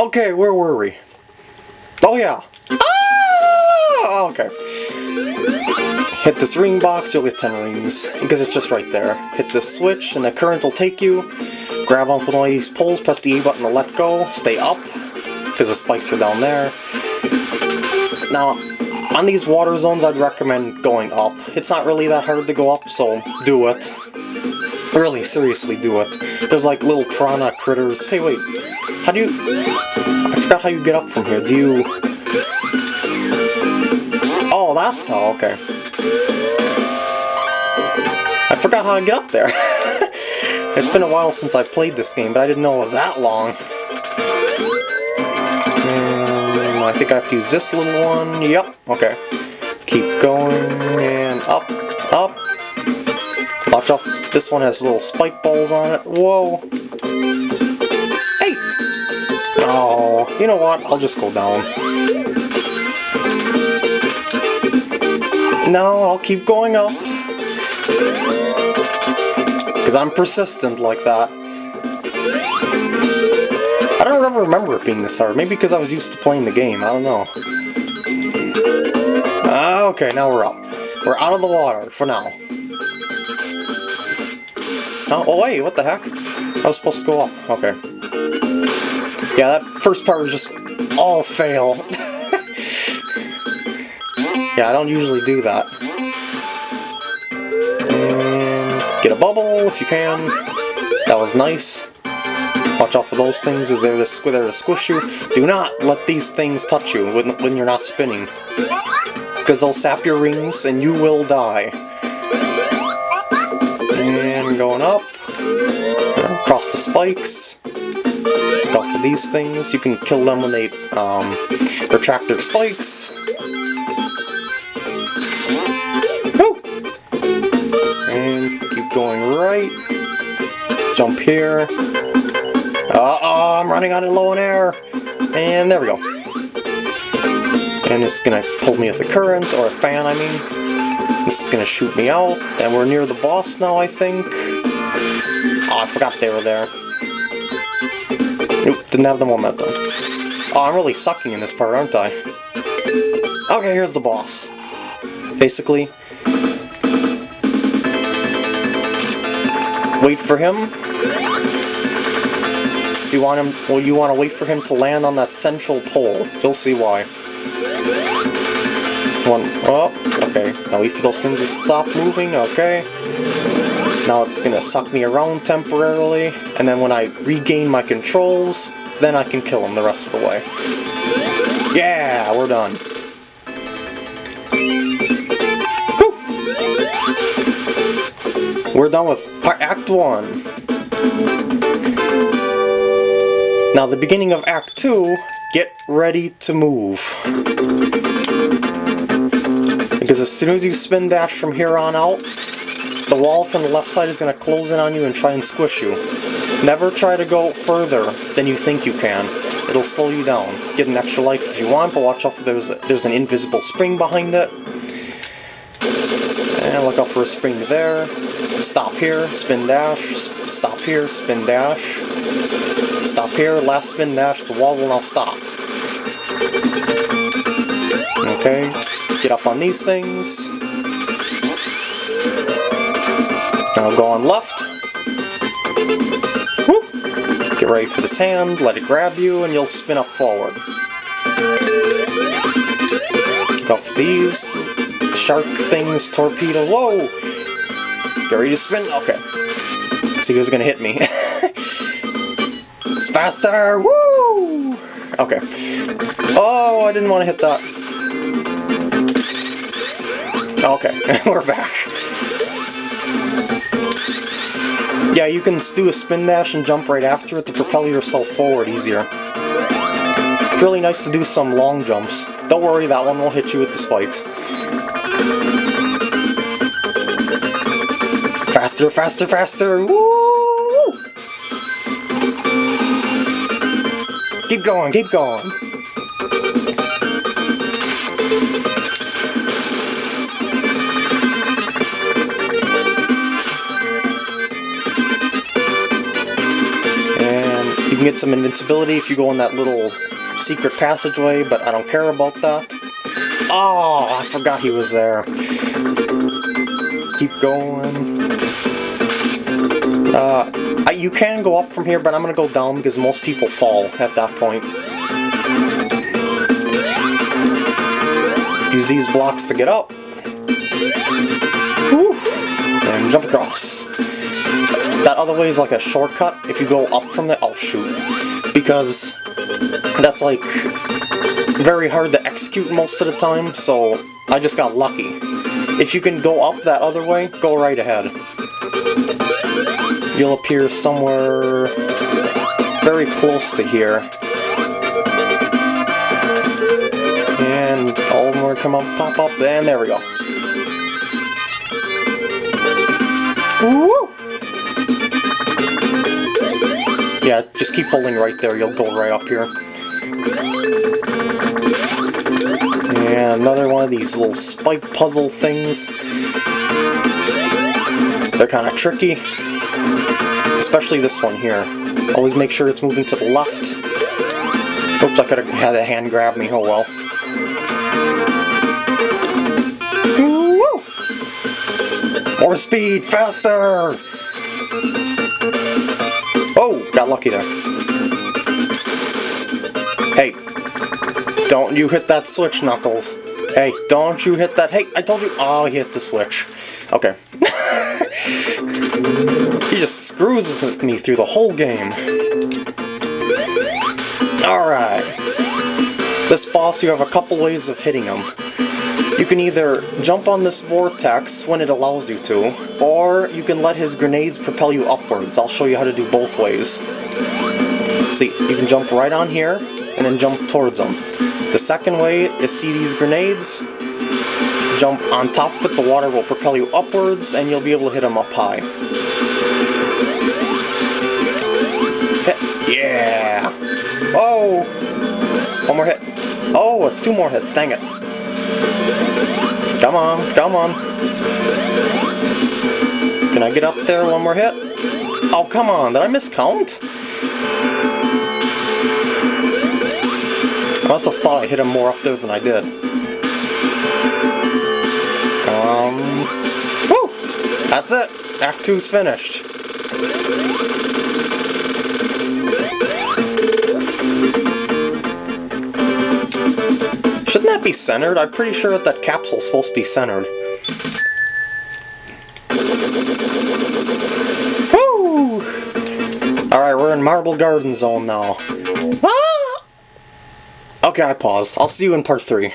Okay, where were we? Oh yeah. Ah! Okay. Hit this ring box, you'll get 10 rings, because it's just right there. Hit this switch, and the current will take you. Grab onto one of these poles, press the A button to let go, stay up, because the spikes are down there. Now, on these water zones, I'd recommend going up. It's not really that hard to go up, so do it. Really, seriously, do it. There's like little piranha critters. Hey, wait. How do you... I forgot how you get up from here. Do you... Oh, that's how, okay. I forgot how to get up there. it's been a while since I played this game, but I didn't know it was that long. And I think I have to use this little one. Yep, okay. Keep going, and up, up. Watch out, this one has little spike balls on it. Whoa. Oh, you know what? I'll just go down. No, I'll keep going up. Because I'm persistent like that. I don't ever remember it being this hard. Maybe because I was used to playing the game. I don't know. Ah, okay, now we're up. We're out of the water for now. Oh, oh wait, what the heck? I was supposed to go up. Okay. Yeah, that first part was just all fail. yeah, I don't usually do that. And get a bubble if you can. That was nice. Watch out for those things as they're, the, they're to squish you. Do not let these things touch you when, when you're not spinning. Because they'll sap your rings and you will die. And going up. Across the spikes. For these things. You can kill them when they um, retract their spikes. Woo! And keep going right. Jump here. Uh-oh, I'm running out of low in air. And there we go. And it's gonna pull me with a current, or a fan, I mean. This is gonna shoot me out. And we're near the boss now, I think. Oh, I forgot they were there. Nope, didn't have the momentum. Oh, I'm really sucking in this part, aren't I? Okay, here's the boss. Basically, wait for him, you want him, well you want to wait for him to land on that central pole. You'll see why. One, oh, okay. Now wait for those things to stop moving, okay. Now it's gonna suck me around temporarily, and then when I regain my controls, then I can kill him the rest of the way. Yeah, we're done. We're done with Act 1. Now the beginning of Act 2, get ready to move. Because as soon as you spin dash from here on out, the wall from the left side is going to close in on you and try and squish you. Never try to go further than you think you can. It'll slow you down. Get an extra life if you want, but watch out for there's, there's an invisible spring behind it. And look out for a spring there. Stop here, spin dash, stop here, spin dash. Stop here, last spin dash, the wall will now stop. Okay, get up on these things. Now go on left. Get ready for this hand, let it grab you, and you'll spin up forward. Go for these. Shark things, torpedo, whoa! Get ready to spin? Okay. See who's gonna hit me. it's faster! Woo! Okay. Oh, I didn't want to hit that. Okay, we're back. Yeah, you can do a spin dash and jump right after it to propel yourself forward easier. It's really nice to do some long jumps. Don't worry, that one won't hit you with the spikes. Faster, faster, faster! Woo! Keep going, keep going! Some invincibility if you go in that little secret passageway, but I don't care about that. Oh, I forgot he was there. Keep going. Uh, I, you can go up from here, but I'm gonna go down because most people fall at that point. Use these blocks to get up. And jump across. That other way is like a shortcut. If you go up from the... Oh, shoot. Because that's like very hard to execute most of the time, so I just got lucky. If you can go up that other way, go right ahead. You'll appear somewhere very close to here. And all will come up, pop up, and there we go. Woo! Yeah, just keep holding right there, you'll go right up here. And another one of these little spike puzzle things. They're kind of tricky. Especially this one here. Always make sure it's moving to the left. Oops, I could have had a hand grab me, oh well. More speed, faster! Got lucky there. Hey, don't you hit that switch, Knuckles. Hey, don't you hit that. Hey, I told you. Oh, he hit the switch. Okay. he just screws me through the whole game. Alright. This boss, you have a couple ways of hitting him. You can either jump on this vortex when it allows you to, or you can let his grenades propel you upwards. I'll show you how to do both ways. See, you can jump right on here, and then jump towards them. The second way is see these grenades, jump on top of it, the water will propel you upwards, and you'll be able to hit them up high. Hit. Yeah! Oh! One more hit. Oh, it's two more hits, dang it. Come on, come on. Can I get up there one more hit? Oh, come on, did I miscount? I must have thought I hit him more up there than I did. Um, woo! That's it! Act 2's finished. Shouldn't that be centered? I'm pretty sure that that capsule's supposed to be centered. Woo! Alright, we're in Marble Garden Zone now. Ah! Okay, I paused. I'll see you in part 3.